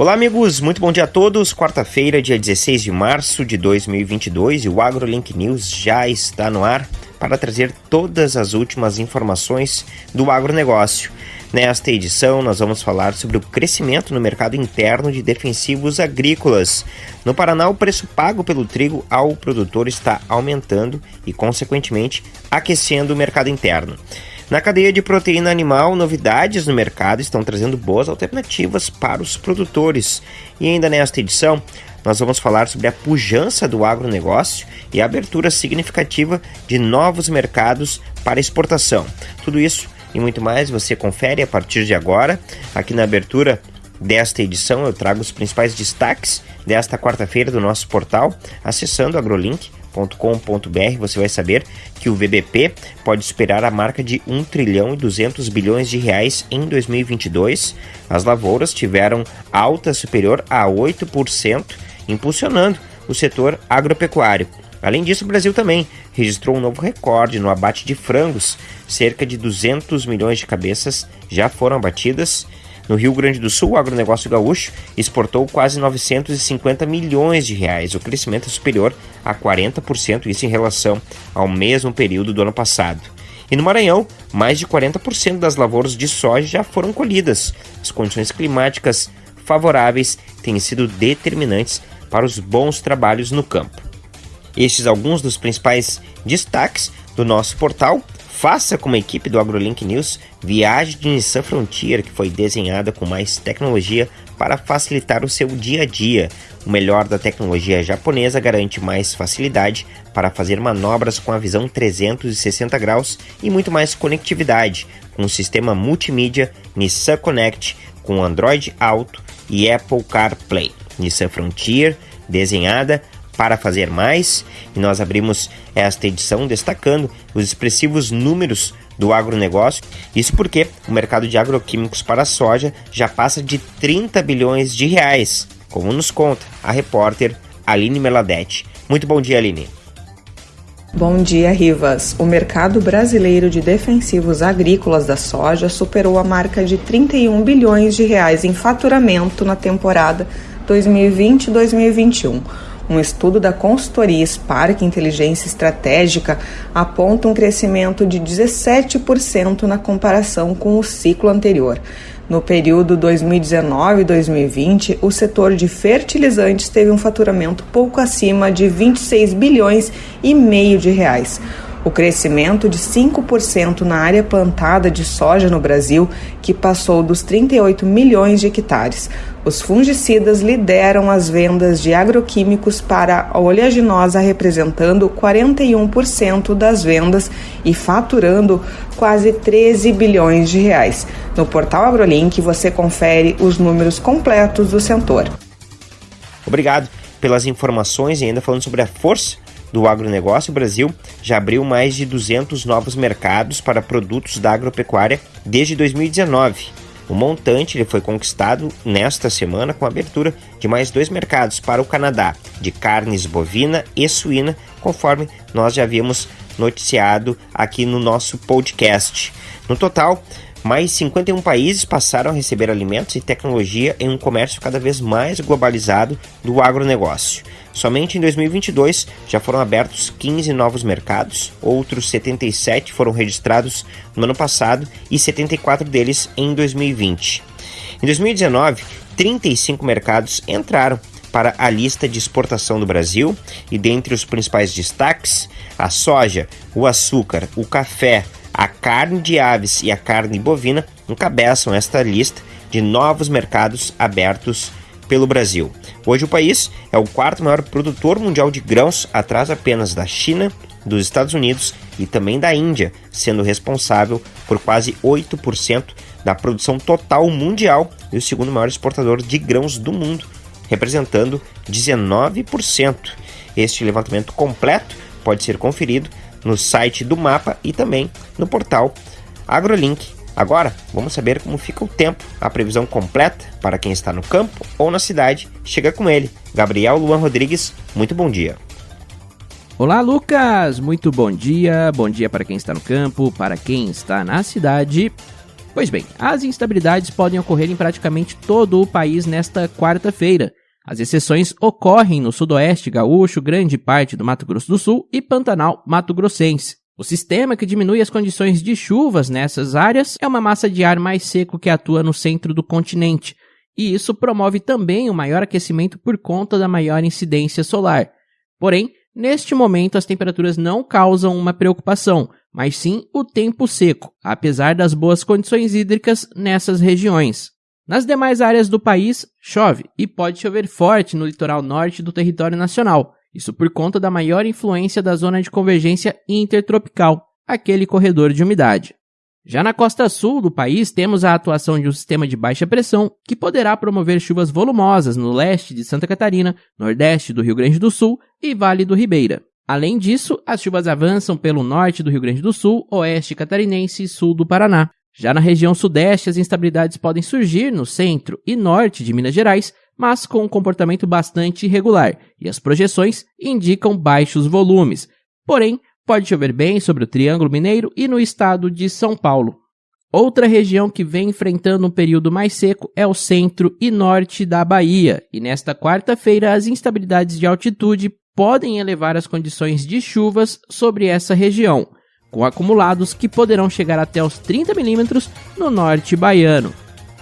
Olá, amigos, muito bom dia a todos. Quarta-feira, dia 16 de março de 2022, e o AgroLink News já está no ar para trazer todas as últimas informações do agronegócio. Nesta edição, nós vamos falar sobre o crescimento no mercado interno de defensivos agrícolas. No Paraná, o preço pago pelo trigo ao produtor está aumentando e, consequentemente, aquecendo o mercado interno. Na cadeia de proteína animal, novidades no mercado estão trazendo boas alternativas para os produtores. E ainda nesta edição, nós vamos falar sobre a pujança do agronegócio e a abertura significativa de novos mercados para exportação. Tudo isso e muito mais você confere a partir de agora. Aqui na abertura desta edição eu trago os principais destaques desta quarta-feira do nosso portal, acessando agrolink.com com.br você vai saber que o VBP pode superar a marca de 1 trilhão e 200 bilhões de reais em 2022. As lavouras tiveram alta superior a 8%, impulsionando o setor agropecuário. Além disso, o Brasil também registrou um novo recorde no abate de frangos. Cerca de 200 milhões de cabeças já foram abatidas no Rio Grande do Sul, o agronegócio gaúcho exportou quase 950 milhões de reais, o crescimento é superior a 40%, isso em relação ao mesmo período do ano passado. E no Maranhão, mais de 40% das lavouras de soja já foram colhidas. As condições climáticas favoráveis têm sido determinantes para os bons trabalhos no campo. Estes alguns dos principais destaques do nosso portal. Faça como a equipe do AgroLink News viagem de Nissan Frontier, que foi desenhada com mais tecnologia para facilitar o seu dia a dia. O melhor da tecnologia japonesa garante mais facilidade para fazer manobras com a visão 360 graus e muito mais conectividade, com o sistema multimídia Nissan Connect com Android Auto e Apple CarPlay. Nissan Frontier, desenhada para fazer mais, e nós abrimos esta edição destacando os expressivos números do agronegócio. Isso porque o mercado de agroquímicos para a soja já passa de 30 bilhões de reais, como nos conta a repórter Aline Meladete. Muito bom dia, Aline. Bom dia, Rivas. O mercado brasileiro de defensivos agrícolas da soja superou a marca de 31 bilhões de reais em faturamento na temporada 2020-2021 um estudo da consultoria Spark Inteligência Estratégica aponta um crescimento de 17% na comparação com o ciclo anterior. No período 2019-2020, o setor de fertilizantes teve um faturamento pouco acima de 26 bilhões e meio de reais o crescimento de 5% na área plantada de soja no Brasil, que passou dos 38 milhões de hectares. Os fungicidas lideram as vendas de agroquímicos para a oleaginosa, representando 41% das vendas e faturando quase 13 bilhões de reais. No portal AgroLink você confere os números completos do setor. Obrigado pelas informações e ainda falando sobre a força do agronegócio, o Brasil já abriu mais de 200 novos mercados para produtos da agropecuária desde 2019. O montante ele foi conquistado nesta semana com a abertura de mais dois mercados para o Canadá, de carnes bovina e suína, conforme nós já havíamos noticiado aqui no nosso podcast. No total, mais 51 países passaram a receber alimentos e tecnologia em um comércio cada vez mais globalizado do agronegócio. Somente em 2022 já foram abertos 15 novos mercados, outros 77 foram registrados no ano passado e 74 deles em 2020. Em 2019, 35 mercados entraram para a lista de exportação do Brasil e dentre os principais destaques, a soja, o açúcar, o café, a carne de aves e a carne bovina encabeçam esta lista de novos mercados abertos pelo Brasil. Hoje o país é o quarto maior produtor mundial de grãos, atrás apenas da China, dos Estados Unidos e também da Índia, sendo responsável por quase 8% da produção total mundial e o segundo maior exportador de grãos do mundo, representando 19%. Este levantamento completo pode ser conferido no site do mapa e também no portal AgroLink. Agora, vamos saber como fica o tempo, a previsão completa para quem está no campo ou na cidade. Chega com ele, Gabriel Luan Rodrigues. Muito bom dia. Olá, Lucas! Muito bom dia. Bom dia para quem está no campo, para quem está na cidade. Pois bem, as instabilidades podem ocorrer em praticamente todo o país nesta quarta-feira. As exceções ocorrem no sudoeste gaúcho, grande parte do Mato Grosso do Sul e Pantanal Mato Grossense. O sistema que diminui as condições de chuvas nessas áreas é uma massa de ar mais seco que atua no centro do continente, e isso promove também o um maior aquecimento por conta da maior incidência solar. Porém, neste momento as temperaturas não causam uma preocupação, mas sim o tempo seco, apesar das boas condições hídricas nessas regiões. Nas demais áreas do país, chove e pode chover forte no litoral norte do território nacional, isso por conta da maior influência da zona de convergência intertropical, aquele corredor de umidade. Já na costa sul do país, temos a atuação de um sistema de baixa pressão que poderá promover chuvas volumosas no leste de Santa Catarina, nordeste do Rio Grande do Sul e Vale do Ribeira. Além disso, as chuvas avançam pelo norte do Rio Grande do Sul, oeste catarinense e sul do Paraná. Já na região sudeste, as instabilidades podem surgir no centro e norte de Minas Gerais, mas com um comportamento bastante irregular, e as projeções indicam baixos volumes. Porém, pode chover bem sobre o Triângulo Mineiro e no estado de São Paulo. Outra região que vem enfrentando um período mais seco é o centro e norte da Bahia, e nesta quarta-feira as instabilidades de altitude podem elevar as condições de chuvas sobre essa região, com acumulados que poderão chegar até os 30 milímetros no norte baiano.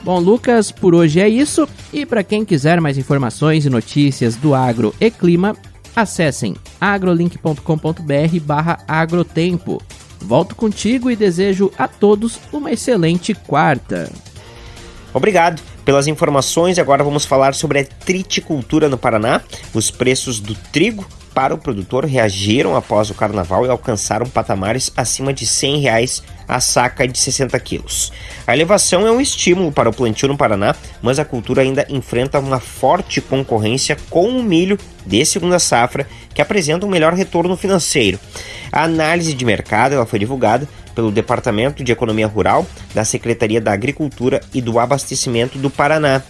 Bom, Lucas, por hoje é isso. E para quem quiser mais informações e notícias do agro e clima, acessem agrolink.com.br/barra agrotempo. Volto contigo e desejo a todos uma excelente quarta. Obrigado pelas informações. Agora vamos falar sobre a triticultura no Paraná. Os preços do trigo para o produtor reagiram após o carnaval e alcançaram patamares acima de 100 reais a saca de 60 quilos. A elevação é um estímulo para o plantio no Paraná, mas a cultura ainda enfrenta uma forte concorrência com o milho de segunda safra, que apresenta um melhor retorno financeiro. A análise de mercado ela foi divulgada pelo Departamento de Economia Rural da Secretaria da Agricultura e do Abastecimento do Paraná.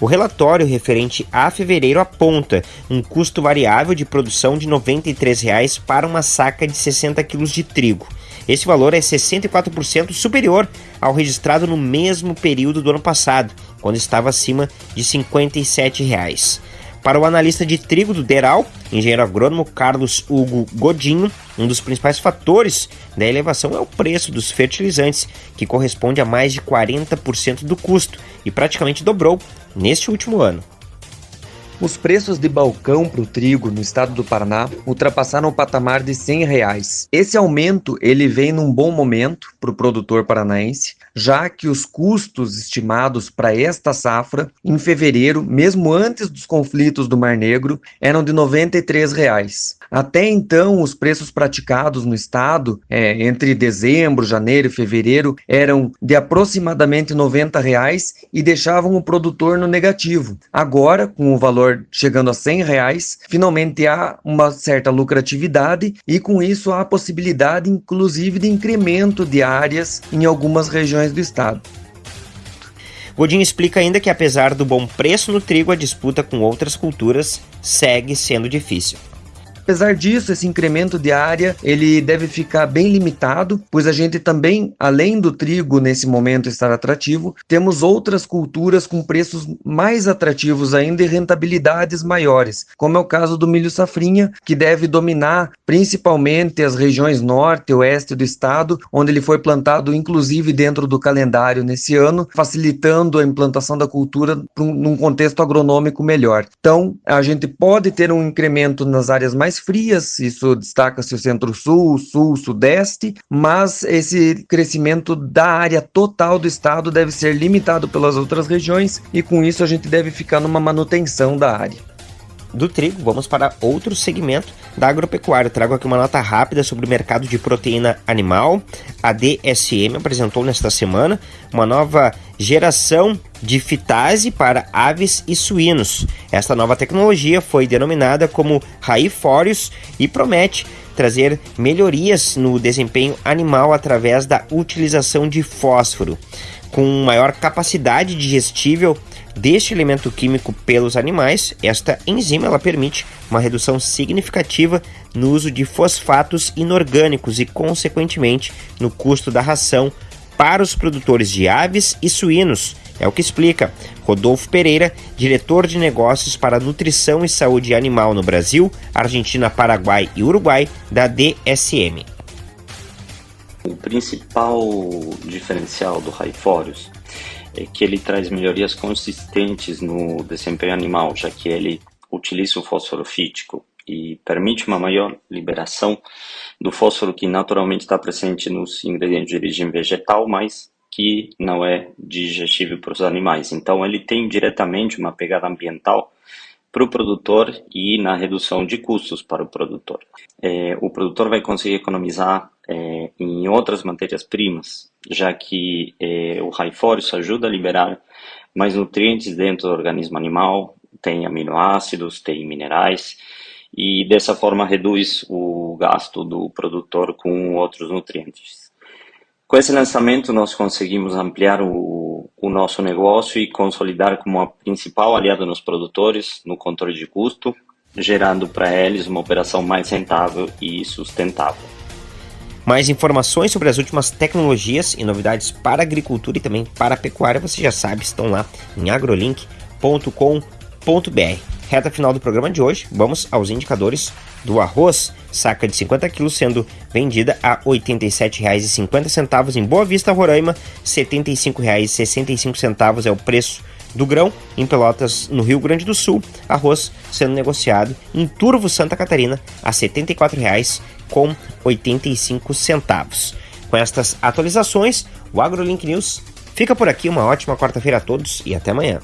O relatório referente a fevereiro aponta um custo variável de produção de R$ 93,00 para uma saca de 60 kg de trigo. Esse valor é 64% superior ao registrado no mesmo período do ano passado, quando estava acima de R$ 57,00. Para o analista de trigo do Deral, engenheiro agrônomo Carlos Hugo Godinho, um dos principais fatores da elevação é o preço dos fertilizantes, que corresponde a mais de 40% do custo e praticamente dobrou neste último ano. Os preços de balcão para o trigo no estado do Paraná ultrapassaram o patamar de 100 reais. Esse aumento ele vem num bom momento para o produtor paranaense, já que os custos estimados para esta safra em fevereiro, mesmo antes dos conflitos do Mar Negro, eram de 93 reais. Até então, os preços praticados no estado, é, entre dezembro, janeiro e fevereiro, eram de aproximadamente 90 reais e deixavam o produtor no negativo. Agora, com o valor chegando a 100 reais, finalmente há uma certa lucratividade e com isso há a possibilidade, inclusive, de incremento de áreas em algumas regiões do estado. Godinho explica ainda que, apesar do bom preço no trigo, a disputa com outras culturas segue sendo difícil. Apesar disso, esse incremento de área ele deve ficar bem limitado, pois a gente também, além do trigo nesse momento estar atrativo, temos outras culturas com preços mais atrativos ainda e rentabilidades maiores, como é o caso do milho safrinha, que deve dominar principalmente as regiões norte e oeste do estado, onde ele foi plantado inclusive dentro do calendário nesse ano, facilitando a implantação da cultura num contexto agronômico melhor. Então, a gente pode ter um incremento nas áreas mais mais frias, isso destaca-se o centro-sul, sul, sudeste, mas esse crescimento da área total do estado deve ser limitado pelas outras regiões e com isso a gente deve ficar numa manutenção da área do trigo, vamos para outro segmento da agropecuária. Trago aqui uma nota rápida sobre o mercado de proteína animal. A DSM apresentou nesta semana uma nova geração de fitase para aves e suínos. Esta nova tecnologia foi denominada como Raiforius e promete trazer melhorias no desempenho animal através da utilização de fósforo. Com maior capacidade digestível deste elemento químico pelos animais, esta enzima ela permite uma redução significativa no uso de fosfatos inorgânicos e, consequentemente, no custo da ração para os produtores de aves e suínos. É o que explica Rodolfo Pereira, diretor de negócios para nutrição e saúde animal no Brasil, Argentina, Paraguai e Uruguai, da DSM. O principal diferencial do Raiforius é que ele traz melhorias consistentes no desempenho animal, já que ele utiliza o fósforo fítico e permite uma maior liberação do fósforo que naturalmente está presente nos ingredientes de origem vegetal, mas que não é digestível para os animais. Então, ele tem diretamente uma pegada ambiental para o produtor e na redução de custos para o produtor. É, o produtor vai conseguir economizar é, em outras matérias-primas, já que é, o Raiforus ajuda a liberar mais nutrientes dentro do organismo animal, tem aminoácidos, tem minerais, e dessa forma reduz o gasto do produtor com outros nutrientes. Com esse lançamento, nós conseguimos ampliar o, o nosso negócio e consolidar como a principal aliada nos produtores no controle de custo, gerando para eles uma operação mais rentável e sustentável. Mais informações sobre as últimas tecnologias e novidades para a agricultura e também para a pecuária, você já sabe, estão lá em agrolink.com.br. Reta final do programa de hoje, vamos aos indicadores do arroz. Saca de 50 quilos sendo vendida a R$ 87,50 em Boa Vista, Roraima. R$ 75,65 é o preço do grão. Em Pelotas, no Rio Grande do Sul, arroz sendo negociado em Turvo, Santa Catarina, a R$ 74,85. Com estas atualizações, o AgroLink News fica por aqui. Uma ótima quarta-feira a todos e até amanhã.